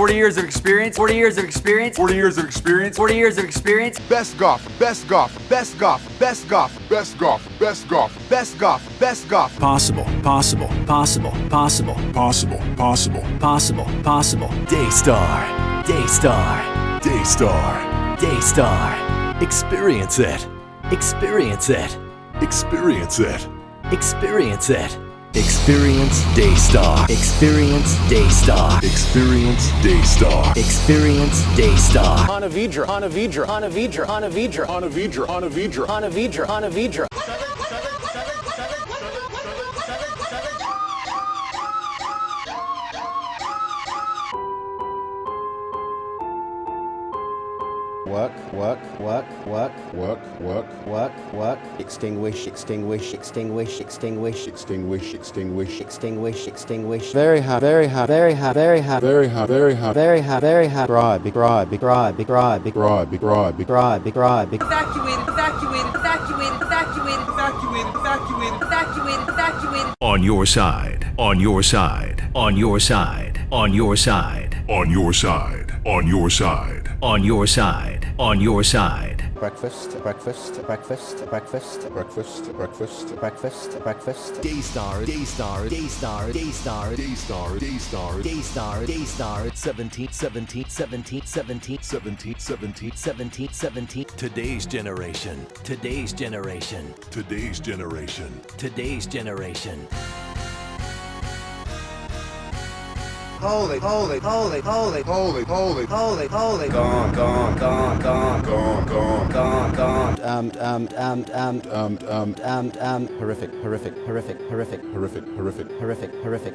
40 years of experience. 40 years of experience. 40 years of experience. 40 years of experience. Best golf, best golf, best golf, best golf, best golf, best golf, best golf, best golf. Possible, possible, possible, possible, Possible, possible. possible, possible. Daystar, Daystar, Daystar. Daystar. Experience it. Experience it. Experience it. Experience it. Experience Daystar. Experience Daystar. Experience Daystar. Experience Daystar. Hanavidra, Hanavidra, Hanavidra, Hanavidra, Hanavidra, Hanavidra. Hanavidra, Hanavidra. Work, work, work, work, Work, work, work, work. Extinguish, extinguish, extinguish, extinguish, extinguish, extinguish. extinguish, extinguish. Very hard, very hard, very hard, very hard, Very hard, very hard. very hard, very hard. Bribe, bribe, bribe, bribe, bribe, Bribe, bribe, bribe, bribe. evacuated, evacuated, evacuated, evacuated, evacuated, evacuated, evacuated, evacuated. On your side, on your side, on your side, on your side, On your side, on your side. on your side, on your side. Breakfast, breakfast, breakfast, breakfast, Breakfast, breakfast, breakfast, breakfast. Daystar, Daystar, Daystar, Daystar, Daystar, Daystar, Daystar, Daystar, 17, 17, 17, 17, 17, 17, 17, 17. Today's generation, today's generation, today's generation. today's generation. Holy, holy, holy, holy, Holy, holy, holy, holy. Gone, gone, gone, gone, gone, gone, gone, gone. Um, um, um, um, um, um, um, um. Horrific, horrific, horrific, horrific, horrific, horrific. horrific, horrific.